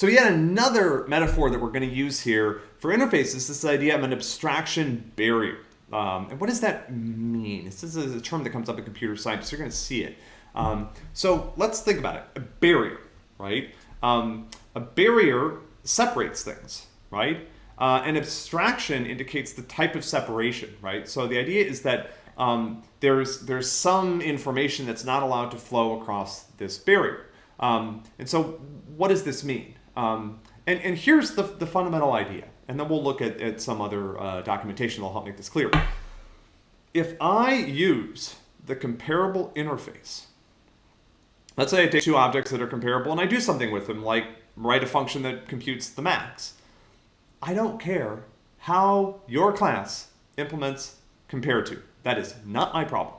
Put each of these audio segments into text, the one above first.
So yet another metaphor that we're going to use here for interfaces is this idea of an abstraction barrier. Um, and what does that mean? This is a term that comes up in computer science. So you're going to see it. Um, so let's think about it. A barrier, right? Um, a barrier separates things, right? Uh, an abstraction indicates the type of separation, right? So the idea is that um, there's there's some information that's not allowed to flow across this barrier. Um, and so what does this mean? Um, and, and here's the, the fundamental idea, and then we'll look at, at some other uh, documentation that'll help make this clear. If I use the comparable interface, let's say I take two objects that are comparable and I do something with them, like write a function that computes the max. I don't care how your class implements compare to. That is not my problem.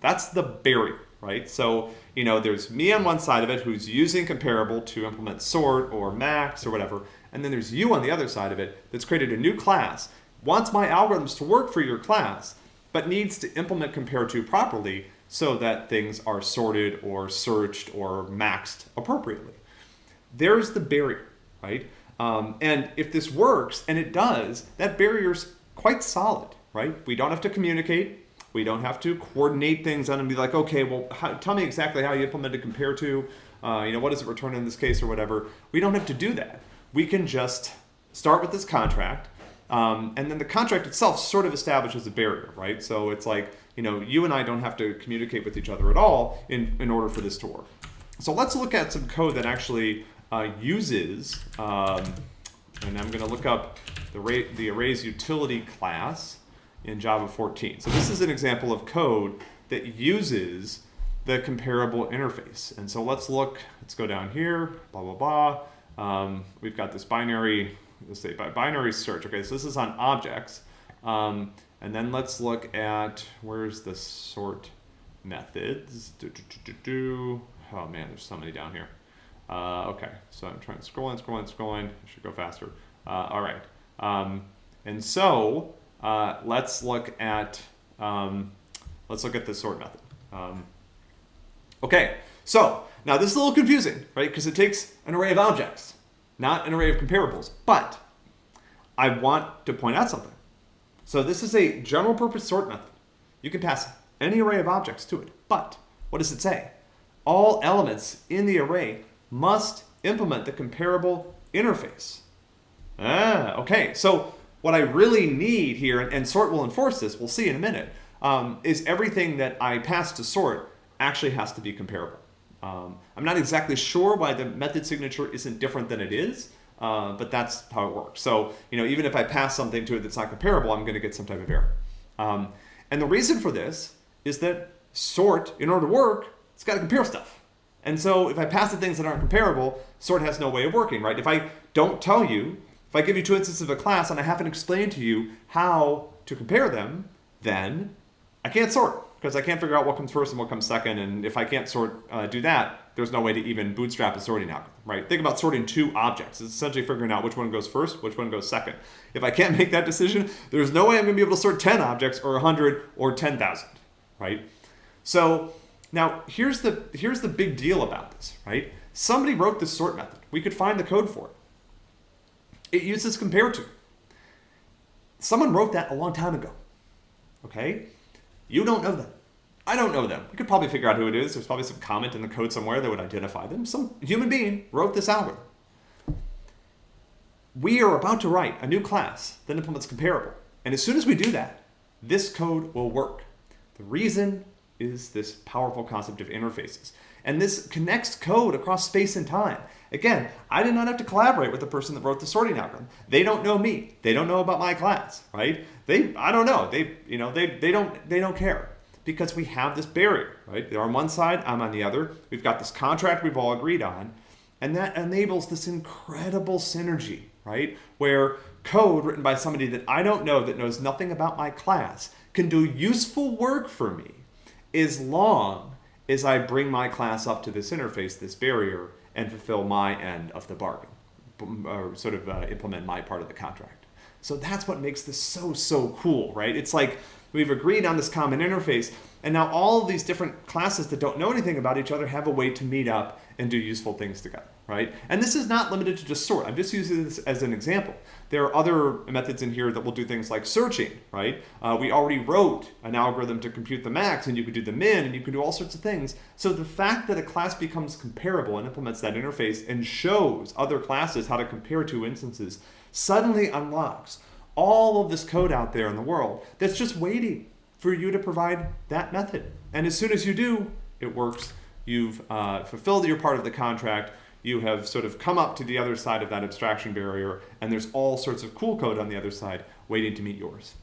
That's the barrier, right? So, you know, there's me on one side of it who's using comparable to implement sort or max or whatever. And then there's you on the other side of it that's created a new class, wants my algorithms to work for your class, but needs to implement compare to properly so that things are sorted or searched or maxed appropriately. There's the barrier, right? Um, and if this works, and it does, that barrier's quite solid, right? We don't have to communicate. We don't have to coordinate things on and be like, okay, well, how, tell me exactly how you implemented compare to, uh, you know, what does it return in this case or whatever. We don't have to do that. We can just start with this contract, um, and then the contract itself sort of establishes a barrier, right? So it's like, you know, you and I don't have to communicate with each other at all in, in order for this to work. So let's look at some code that actually uh, uses, um, and I'm going to look up the, the arrays utility class in Java 14. So this is an example of code that uses the comparable interface. And so let's look, let's go down here, blah, blah, blah. Um, we've got this binary, let's say by binary search. Okay, so this is on objects. Um, and then let's look at, where's the sort methods? Do, do, do, Oh man, there's so many down here. Uh, okay, so I'm trying to scroll in, scroll in, scroll in. I should go faster. Uh, all right. Um, and so uh, let's look at um, let's look at the sort method. Um, okay, so now this is a little confusing, right? Because it takes an array of objects, not an array of comparables. But I want to point out something. So this is a general purpose sort method. You can pass any array of objects to it. But what does it say? All elements in the array must implement the comparable interface. Ah, okay. So what I really need here, and sort will enforce this, we'll see in a minute, um, is everything that I pass to sort actually has to be comparable. Um, I'm not exactly sure why the method signature isn't different than it is, uh, but that's how it works. So, you know, even if I pass something to it that's not comparable, I'm going to get some type of error. Um, and the reason for this is that sort, in order to work, it's got to compare stuff. And so if I pass the things that aren't comparable, sort has no way of working, right? If I don't tell you if I give you two instances of a class and I haven't explained to you how to compare them, then I can't sort because I can't figure out what comes first and what comes second. And if I can't sort uh, do that, there's no way to even bootstrap a sorting algorithm, right? Think about sorting two objects. It's essentially figuring out which one goes first, which one goes second. If I can't make that decision, there's no way I'm gonna be able to sort 10 objects or 100 or 10,000, right? So now here's the, here's the big deal about this, right? Somebody wrote this sort method. We could find the code for it. It uses compare to. Someone wrote that a long time ago. Okay? You don't know them. I don't know them. We could probably figure out who it is. There's probably some comment in the code somewhere that would identify them. Some human being wrote this algorithm. We are about to write a new class that implements comparable. And as soon as we do that, this code will work. The reason is this powerful concept of interfaces. And this connects code across space and time. Again, I did not have to collaborate with the person that wrote the sorting algorithm. They don't know me. They don't know about my class, right? They, I don't know. They, you know, they, they don't, they don't care because we have this barrier, right? They're on one side, I'm on the other. We've got this contract we've all agreed on, and that enables this incredible synergy, right? Where code written by somebody that I don't know that knows nothing about my class can do useful work for me as long as I bring my class up to this interface, this barrier, and fulfill my end of the bargain, or sort of uh, implement my part of the contract. So that's what makes this so, so cool, right? It's like we've agreed on this common interface, and now all these different classes that don't know anything about each other have a way to meet up and do useful things together, right? And this is not limited to just sort. I'm just using this as an example. There are other methods in here that will do things like searching, right? Uh, we already wrote an algorithm to compute the max, and you could do the min, and you could do all sorts of things. So the fact that a class becomes comparable and implements that interface and shows other classes how to compare two instances suddenly unlocks all of this code out there in the world that's just waiting for you to provide that method. And as soon as you do, it works. You've uh, fulfilled your part of the contract. You have sort of come up to the other side of that abstraction barrier, and there's all sorts of cool code on the other side waiting to meet yours.